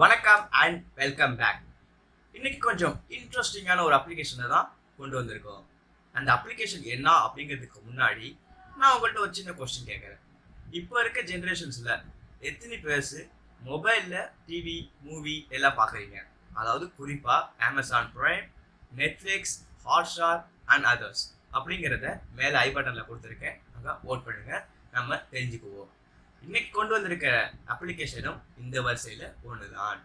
வணக்கம் and welcome back இன்னைக்கு கொஞ்சம் இன்ட்ரெஸ்டிங்கான ஒரு அப்ளிகேஷனை தான் கொண்டு வந்திருக்கோம். அந்த அப்ளிகேஷன் என்ன அப்படிங்கிறதுக்கு முன்னாடி நான் உங்கள்கிட்ட ஒரு சின்ன கொஸ்டின் கேட்குறேன். இப்போ இருக்க ஜென்ரேஷன்ஸில் எத்தனை பேர்ஸு மொபைலில் டிவி மூவி எல்லாம் பார்க்குறீங்க? அதாவது குறிப்பாக Amazon Prime Netflix Hotstar and others அப்படிங்கிறத மேலே ஐ பட்டனில் கொடுத்துருக்கேன். அங்கே ஓட் பண்ணுங்கள் நம்ம தெரிஞ்சுக்குவோம். இன்னைக்கு கொண்டு வந்திருக்க அப்ளிகேஷனும் இந்த வரிசையில் ஒன்று தான்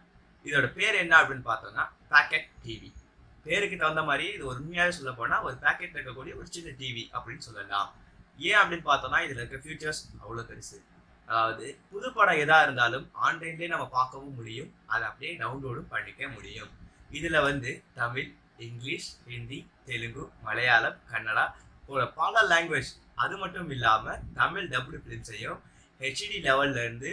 இதோட பேர் என்ன அப்படின்னு பார்த்தோம்னா பேக்கெட் டிவி பேருக்கு தகுந்த மாதிரி இது உண்மையாகவே சொல்ல போனால் ஒரு பேக்கெட் இருக்கக்கூடிய ஒரு சின்ன டிவி அப்படின்னு சொல்லலாம். ஏன் அப்படின்னு பார்த்தோம்னா இதில் இருக்க ஃபியூச்சர்ஸ் அவ்வளோ பெருசு. அதாவது புது படம் எதாக இருந்தாலும் ஆன்லைன்லேயே நம்ம பார்க்கவும் முடியும். அதை அப்படியே டவுன்லோடும் பண்ணிக்க முடியும். இதில் வந்து தமிழ் இங்கிலீஷ் ஹிந்தி தெலுங்கு மலையாளம் கன்னடா போல பல லாங்குவேஜ் அது மட்டும் இல்லாமல் தமிழ் டபுள் ஃபிலிம்ஸையும் HD லெவல்லேருந்து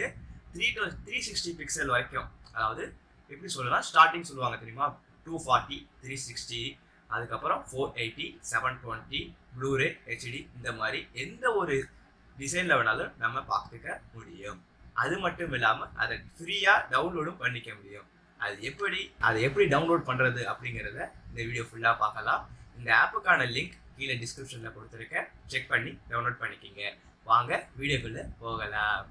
three to three sixty pixel வரைக்கும் அதாவது எப்படி சொல்லலாம் ஸ்டார்டிங் சொல்லுவாங்க தெரியுமா? டூ ஃபார்ட்டி த்ரீ சிக்ஸ்டி அதுக்கப்புறம் four eighty seven twenty bluray HD இந்த மாதிரி எந்த ஒரு டிசைனில் வேணாலும் நம்ம பார்த்துக்க முடியும். அது மட்டும் இல்லாமல் அதை ஃப்ரீயாக டவுன்லோடும் பண்ணிக்க முடியும். அது எப்படி அதை எப்படி டவுன்லோட் பண்ணுறது அப்படிங்கிறத இந்த வீடியோ ஃபுல்லாக பார்க்கலாம். இந்த ஆப்புக்கான லிங்க் கீழே டிஸ்கிரிப்ஷனில் கொடுத்துருக்கேன். செக் பண்ணி டவுன்லோட் பண்ணிக்கிங்க. வாங்க வீடியோக்குள்ளே போகலாம்.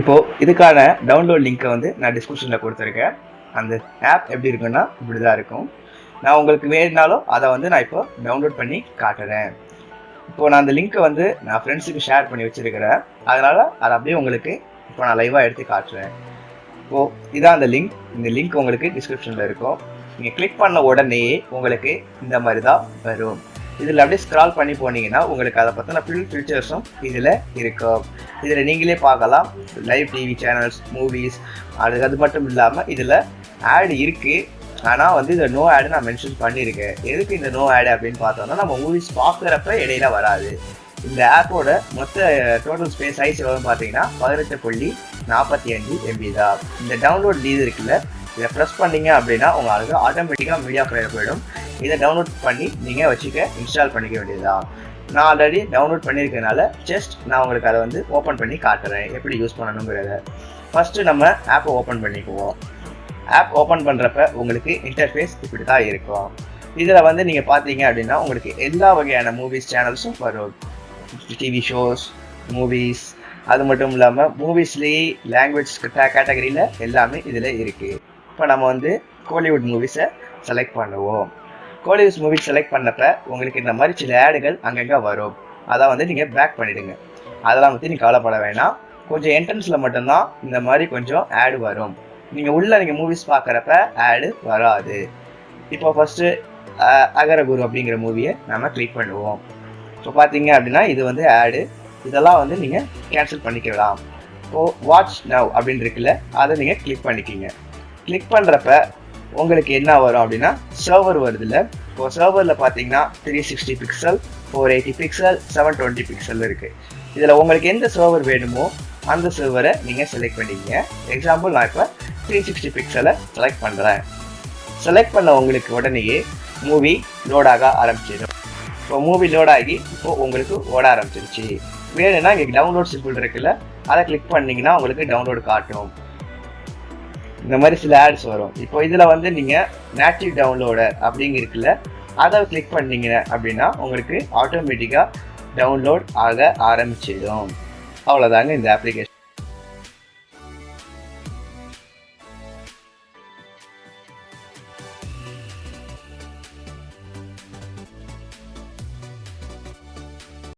இப்போ இதுக்கான டவுன்லோட் லிங்க்கை வந்து நான் டிஸ்கிரிப்ஷனில் கொடுத்துருக்கேன். அந்த ஆப் எப்படி இருக்குன்னா இப்படி தான் இருக்கும். நான் உங்களுக்கு வேணுனாலும் அதை வந்து நான் இப்போ டவுன்லோட் பண்ணி காட்டுறேன். இப்போ நான் அந்த லிங்க்கை வந்து நான் ஃப்ரெண்ட்ஸுக்கு ஷேர் பண்ணி வச்சுருக்கிறேன். அதனால் அதை அப்படியே உங்களுக்கு இப்போ நான் லைவாக எடுத்து காட்டுறேன். இப்போது இதான் அந்த லிங்க் இந்த லிங்க் உங்களுக்கு டிஸ்கிரிப்ஷனில் இருக்கும். நீங்கள் கிளிக் பண்ண உடனே உங்களுக்கு இந்த மாதிரி தான் வரும். இதில் அப்படியே ஸ்க்ரால் பண்ணி போனீங்கன்னா உங்களுக்கு அதை பற்றின ஃபில் ஃபீச்சர்ஸும் இதில் இருக்கும். இதில் நீங்களே பார்க்கலாம். லைவ் டிவி சேனல்ஸ் மூவிஸ் அது அது மட்டும் இல்லாமல் இதில் ஆட் இருக்குது ஆனால் வந்து இந்த நோ ஆடு நான் மென்ஷன் பண்ணியிருக்கேன். எதுக்கு இந்த நோ ஆடு அப்படின்னு பார்த்தோம்னா நம்ம மூவிஸ் பார்க்குறப்ப இடையில வராது. இந்த ஆப்போட மொத்த டோட்டல் ஸ்பேஸ் சைஸ் எவ்வளோன்னு பார்த்தீங்கன்னா பதினெட்டு புள்ளி நாற்பத்தி அஞ்சு எம்பி தான். இந்த டவுன்லோட் லீது இருக்குல்ல இதை ப்ரெஸ் பண்ணீங்க அப்படின்னா உங்களுக்கு ஆட்டோமேட்டிக்காக மீடியா ப்ளேயர் போயிடும். இதை டவுன்லோட் பண்ணி நீங்கள் வச்சுக்க இன்ஸ்டால் பண்ணிக்க வேண்டியதுதான். நான் ஆல்ரெடி டவுன்லோட் பண்ணியிருக்கனால ஜஸ்ட் நான் உங்களுக்கு அதை வந்து ஓப்பன் பண்ணி காட்டுறேன். எப்படி யூஸ் பண்ணணுங்கிறத. ஃபஸ்ட்டு நம்ம ஆப்பை ஓப்பன் பண்ணிக்குவோம். ஆப் ஓப்பன் பண்ணுறப்ப உங்களுக்கு இன்டர்ஃபேஸ் இப்படி தான் இருக்கும். இதில் வந்து நீங்கள் பார்த்தீங்க அப்படின்னா உங்களுக்கு எல்லா வகையான மூவிஸ் சேனல்ஸும் வரும். டிவி ஷோஸ் மூவிஸ் அது மட்டும் இல்லாமல் மூவிஸ்லேயே லாங்குவேஜ் கேட்டகரியில் எல்லாமே இதில் இருக்குது இப்போ நம்ம வந்து கோலிவுட் மூவிஸை செலக்ட் பண்ணுவோம். கோலிவுட் மூவிஸ் செலக்ட் பண்ணப்ப உங்களுக்கு இந்த மாதிரி சில ஆடுகள் அங்கங்கே வரும். அதை வந்து நீங்கள் பேக் பண்ணிவிடுங்க அதெல்லாம் பற்றி நீங்கள் கவலைப்பட வேணாம். கொஞ்சம் என்ட்ரன்ஸில் மட்டும்தான் இந்த மாதிரி கொஞ்சம் ஆடு வரும். நீங்கள் உள்ளே நீங்கள் மூவிஸ் பார்க்குறப்ப ஆடு வராது. இப்போ ஃபஸ்ட்டு அகரகுரு அப்படிங்கிற மூவியை நம்ம கிளிக் பண்ணுவோம். இப்போ பார்த்தீங்க அப்படின்னா இது வந்து ஆடு இதெல்லாம் வந்து நீங்கள் கேன்சல் பண்ணிக்கலாம். இப்போது வாட்ச் நவ் அப்படின்னு இருக்குல்ல அதை நீங்கள் கிளிக் பண்ணிக்கிங்க. கிளிக் பண்ணுறப்ப உங்களுக்கு என்ன வரும் அப்படின்னா சர்வர் வருதுல்ல. இப்போ சர்வரில் பார்த்தீங்கன்னா three sixty pixel four eighty pixel seven twenty pixel இருக்குது இதில் உங்களுக்கு எந்த சர்வர் வேணுமோ அந்த சர்வரை நீங்கள் செலக்ட் பண்ணிக்கிங்க. எக்ஸாம்பிள் நான் இப்போ த்ரீ சிக்ஸ்டி பிக்சலை செலக்ட் பண்ணுறேன் செலக்ட் பண்ண உங்களுக்கு உடனேயே மூவி லோடாக ஆரம்பிச்சிடும். இப்போ மூவி லோட் ஆகி இப்போது உங்களுக்கு ஓட ஆரம்பிச்சிருச்சு. வேணும்னா இங்கே டவுன்லோட் சிம்பிள் இருக்குல்ல அதை கிளிக் பண்ணிங்கன்னா உங்களுக்கு டவுன்லோட் காட்டும். இந்த மாதிரி சில ஆட்ஸ் வரும். இப்போ இதில் வந்து நீங்கள் நேட்டிவ் டவுன்லோடர் அப்படிங்க இருக்குல்ல அதை கிளிக் பண்ணீங்க அப்படின்னா உங்களுக்கு ஆட்டோமேட்டிக்காக டவுன்லோட் ஆக ஆரம்பிச்சிடும். அவ்வளோதாங்க இந்த அப்ளிகேஷன்